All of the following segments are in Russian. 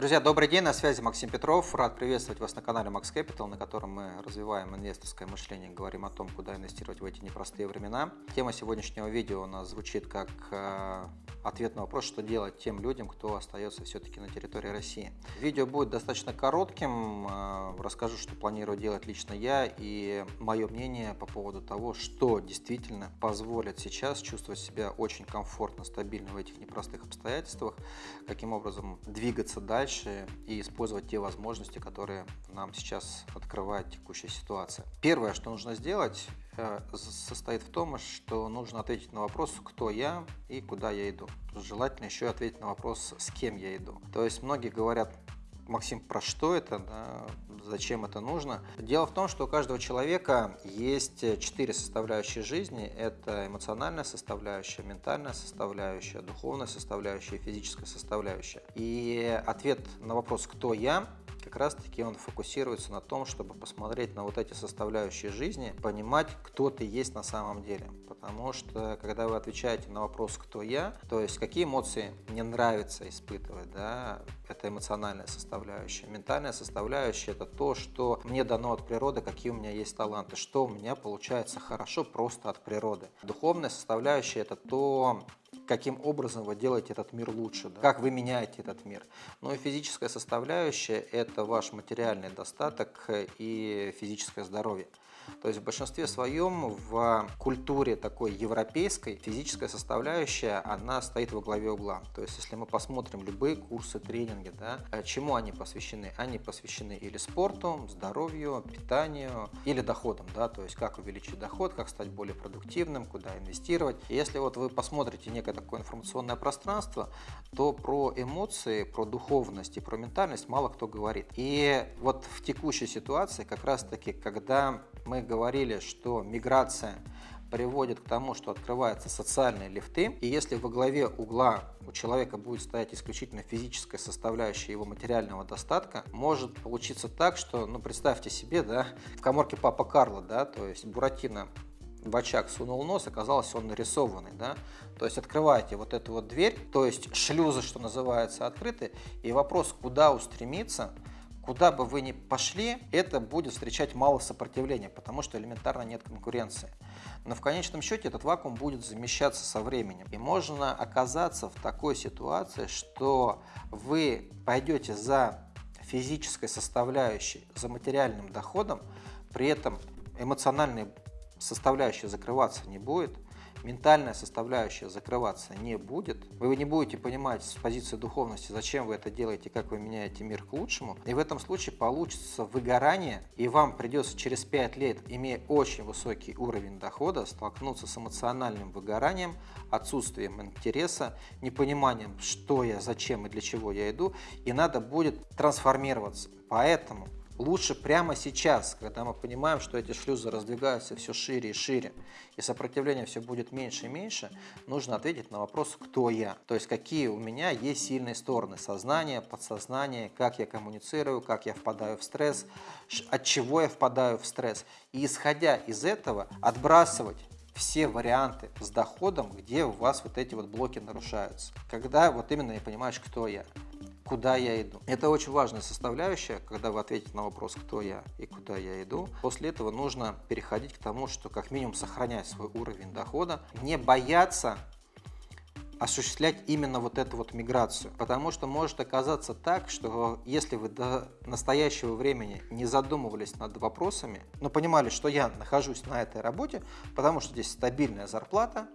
Друзья, добрый день, на связи Максим Петров. Рад приветствовать вас на канале Max Capital, на котором мы развиваем инвесторское мышление, говорим о том, куда инвестировать в эти непростые времена. Тема сегодняшнего видео у нас звучит как э, ответ на вопрос, что делать тем людям, кто остается все-таки на территории России. Видео будет достаточно коротким, э, расскажу, что планирую делать лично я и мое мнение по поводу того, что действительно позволит сейчас чувствовать себя очень комфортно, стабильно в этих непростых обстоятельствах, каким образом двигаться дальше дальше и использовать те возможности, которые нам сейчас открывает текущая ситуация. Первое, что нужно сделать, э, состоит в том, что нужно ответить на вопрос, кто я и куда я иду. Желательно еще ответить на вопрос, с кем я иду. То есть многие говорят, Максим, про что это, да, зачем это нужно? Дело в том, что у каждого человека есть четыре составляющие жизни. Это эмоциональная составляющая, ментальная составляющая, духовная составляющая физическая составляющая. И ответ на вопрос «Кто я?» Как раз таки он фокусируется на том, чтобы посмотреть на вот эти составляющие жизни, понимать, кто ты есть на самом деле. Потому что, когда вы отвечаете на вопрос «кто я?», то есть какие эмоции мне нравится испытывать, да, это эмоциональная составляющая. Ментальная составляющая – это то, что мне дано от природы, какие у меня есть таланты, что у меня получается хорошо просто от природы. Духовная составляющая – это то, каким образом вы делаете этот мир лучше, да? как вы меняете этот мир. Ну и физическая составляющая – это ваш материальный достаток и физическое здоровье. То есть в большинстве своем в культуре такой европейской физическая составляющая, она стоит во главе угла. То есть если мы посмотрим любые курсы, тренинги, да, э, чему они посвящены? Они посвящены или спорту, здоровью, питанию, или доходам, да, то есть как увеличить доход, как стать более продуктивным, куда инвестировать. И если вот вы посмотрите некое такое информационное пространство, то про эмоции, про духовность и про ментальность мало кто говорит. И вот в текущей ситуации как раз таки, когда мы говорили, что миграция приводит к тому, что открываются социальные лифты, и если во главе угла у человека будет стоять исключительно физическая составляющая его материального достатка, может получиться так, что, ну, представьте себе, да, в коморке папа Карла, да, то есть Буратино в очаг сунул нос, оказалось он нарисованный, да, то есть открываете вот эту вот дверь, то есть шлюзы, что называется, открыты, и вопрос, куда устремиться, Куда бы вы ни пошли, это будет встречать мало сопротивления, потому что элементарно нет конкуренции. Но в конечном счете этот вакуум будет замещаться со временем. И можно оказаться в такой ситуации, что вы пойдете за физической составляющей, за материальным доходом, при этом эмоциональная составляющая закрываться не будет – ментальная составляющая закрываться не будет, вы не будете понимать с позиции духовности, зачем вы это делаете, как вы меняете мир к лучшему, и в этом случае получится выгорание, и вам придется через 5 лет, имея очень высокий уровень дохода, столкнуться с эмоциональным выгоранием, отсутствием интереса, непониманием, что я, зачем и для чего я иду, и надо будет трансформироваться. Поэтому Лучше прямо сейчас, когда мы понимаем, что эти шлюзы раздвигаются все шире и шире, и сопротивление все будет меньше и меньше, нужно ответить на вопрос, кто я. То есть, какие у меня есть сильные стороны сознания, подсознания, как я коммуницирую, как я впадаю в стресс, от чего я впадаю в стресс. И исходя из этого, отбрасывать все варианты с доходом, где у вас вот эти вот блоки нарушаются. Когда вот именно я понимаешь, кто я куда я иду. Это очень важная составляющая, когда вы ответите на вопрос, кто я и куда я иду. После этого нужно переходить к тому, что как минимум сохранять свой уровень дохода, не бояться осуществлять именно вот эту вот миграцию. Потому что может оказаться так, что если вы до настоящего времени не задумывались над вопросами, но понимали, что я нахожусь на этой работе, потому что здесь стабильная зарплата,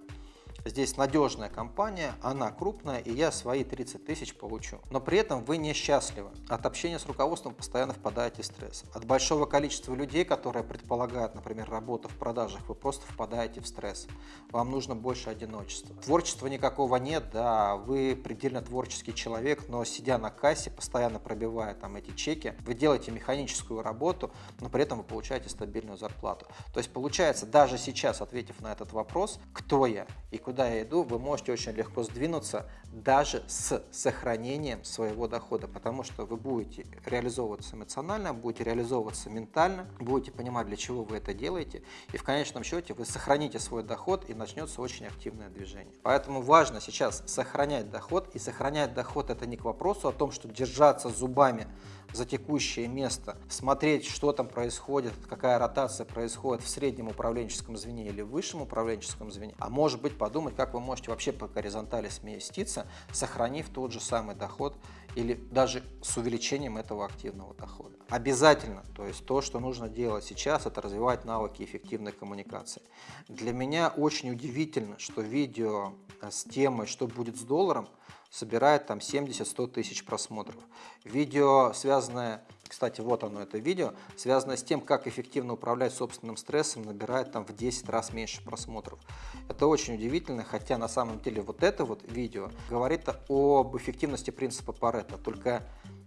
Здесь надежная компания, она крупная, и я свои 30 тысяч получу. Но при этом вы несчастливы. От общения с руководством постоянно впадаете в стресс. От большого количества людей, которые предполагают, например, работу в продажах, вы просто впадаете в стресс. Вам нужно больше одиночества. Творчества никакого нет, да, вы предельно творческий человек, но сидя на кассе, постоянно пробивая там эти чеки, вы делаете механическую работу, но при этом вы получаете стабильную зарплату. То есть получается, даже сейчас, ответив на этот вопрос, кто я и куда я иду, вы можете очень легко сдвинуться даже с сохранением своего дохода, потому что вы будете реализовываться эмоционально, будете реализовываться ментально, будете понимать, для чего вы это делаете, и в конечном счете вы сохраните свой доход и начнется очень активное движение. Поэтому важно сейчас сохранять доход, и сохранять доход это не к вопросу о том, что держаться зубами за текущее место, смотреть, что там происходит, какая ротация происходит в среднем управленческом звене или в высшем управленческом звене, а может быть подумать, как вы можете вообще по горизонтали сместиться, сохранив тот же самый доход или даже с увеличением этого активного дохода. Обязательно, то есть то, что нужно делать сейчас, это развивать навыки эффективной коммуникации. Для меня очень удивительно, что видео с темой «Что будет с долларом» собирает там 70-100 тысяч просмотров. Видео, связанное, кстати, вот оно, это видео, связанное с тем, как эффективно управлять собственным стрессом, набирает там в 10 раз меньше просмотров. Это очень удивительно, хотя на самом деле вот это вот видео говорит об эффективности принципа Паретта, только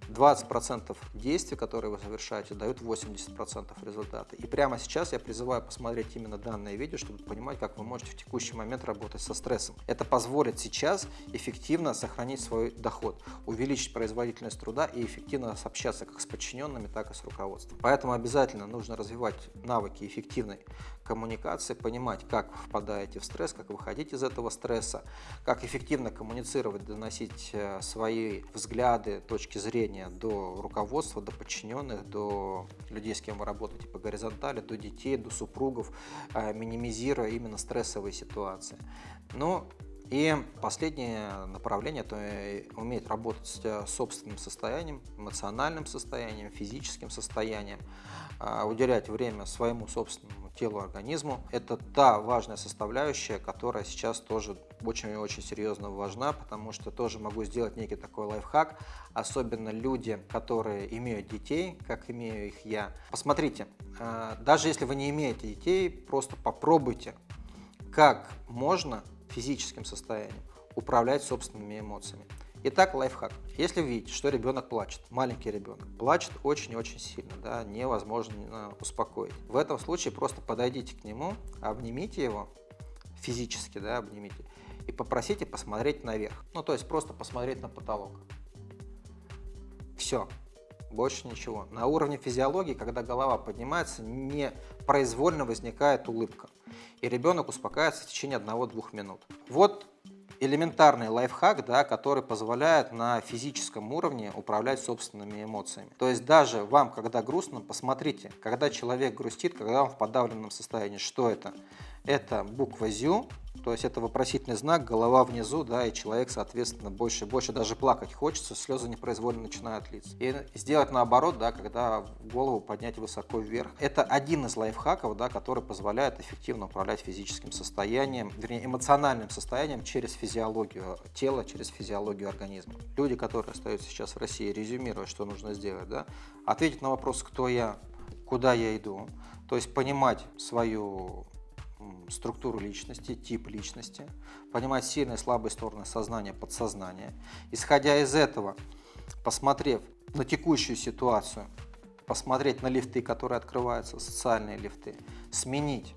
20% действий, которые вы совершаете, дают 80% результата. И прямо сейчас я призываю посмотреть именно данное видео, чтобы понимать, как вы можете в текущий момент работать со стрессом. Это позволит сейчас эффективно сохранить свой доход, увеличить производительность труда и эффективно общаться как с подчиненными, так и с руководством. Поэтому обязательно нужно развивать навыки эффективной коммуникации, понимать, как впадаете в стресс, как выходить из этого стресса, как эффективно коммуницировать, доносить э, свои взгляды, точки зрения до руководства, до подчиненных, до людей, с кем вы работаете по горизонтали, до детей, до супругов, э, минимизируя именно стрессовые ситуации. Но и последнее направление – это уметь работать с собственным состоянием, эмоциональным состоянием, физическим состоянием, а, уделять время своему собственному телу, организму. Это та важная составляющая, которая сейчас тоже очень-очень серьезно важна, потому что тоже могу сделать некий такой лайфхак, особенно люди, которые имеют детей, как имею их я. Посмотрите, а, даже если вы не имеете детей, просто попробуйте, как можно физическим состоянием, управлять собственными эмоциями. Итак, лайфхак. Если вы видите, что ребенок плачет, маленький ребенок, плачет очень очень сильно, да, невозможно успокоить. В этом случае просто подойдите к нему, обнимите его, физически, да, обнимите, и попросите посмотреть наверх. Ну, то есть просто посмотреть на потолок. Все, больше ничего. На уровне физиологии, когда голова поднимается, непроизвольно возникает улыбка и ребенок успокаивается в течение 1-2 минут. Вот элементарный лайфхак, да, который позволяет на физическом уровне управлять собственными эмоциями. То есть даже вам, когда грустно, посмотрите, когда человек грустит, когда он в подавленном состоянии, что это? Это буква ЗЮ, то есть это вопросительный знак, голова внизу, да, и человек, соответственно, больше и больше даже плакать хочется, слезы непроизвольно начинают литься. И сделать наоборот, да, когда голову поднять высоко вверх. Это один из лайфхаков, да, который позволяет эффективно управлять физическим состоянием, вернее, эмоциональным состоянием через физиологию тела, через физиологию организма. Люди, которые остаются сейчас в России, резюмируя, что нужно сделать, да, ответить на вопрос, кто я, куда я иду, то есть понимать свою структуру личности, тип личности, понимать сильные и слабые стороны сознания, подсознания. Исходя из этого, посмотрев на текущую ситуацию, посмотреть на лифты, которые открываются, социальные лифты, сменить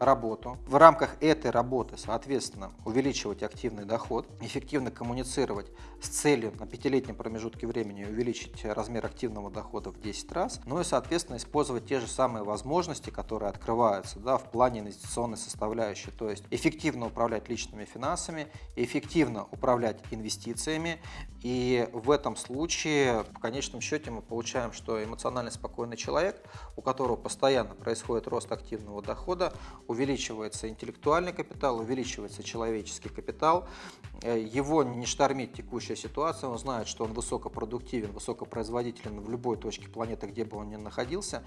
работу. В рамках этой работы, соответственно, увеличивать активный доход, эффективно коммуницировать с целью на пятилетнем промежутке времени увеличить размер активного дохода в 10 раз, ну и, соответственно, использовать те же самые возможности, которые открываются да, в плане инвестиционной составляющей, то есть эффективно управлять личными финансами, эффективно управлять инвестициями, и в этом случае, в конечном счете, мы получаем, что эмоционально спокойный человек, у которого постоянно происходит рост активного дохода, увеличивается интеллектуальный капитал, увеличивается человеческий капитал, э, его не штормит текущая ситуация, он знает, что он высокопродуктивен, высокопроизводителен в любой точке планеты, где бы он ни находился,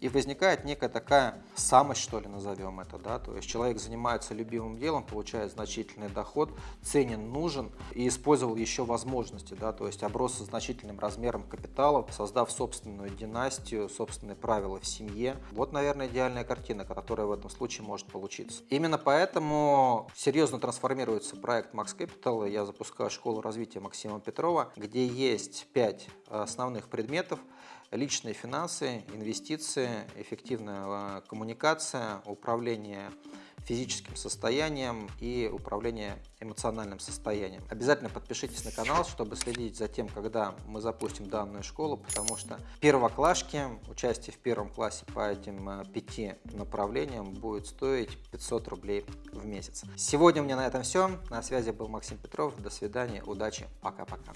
и возникает некая такая самость, что ли, назовем это, да, то есть человек занимается любимым делом, получает значительный доход, ценен, нужен и использовал еще возможности, да, то есть оброс со значительным размером капитала, создав собственную династию, собственные правила в семье. Вот, наверное, идеальная картина, которая в этом случае может получиться. Именно поэтому серьезно трансформируется проект Max Capital. Я запускаю школу развития Максима Петрова, где есть пять основных предметов. Личные финансы, инвестиции, эффективная коммуникация, управление физическим состоянием и управление эмоциональным состоянием. Обязательно подпишитесь на канал, чтобы следить за тем, когда мы запустим данную школу, потому что первоклашки, участие в первом классе по этим э, пяти направлениям будет стоить 500 рублей в месяц. Сегодня у меня на этом все. На связи был Максим Петров. До свидания, удачи, пока-пока.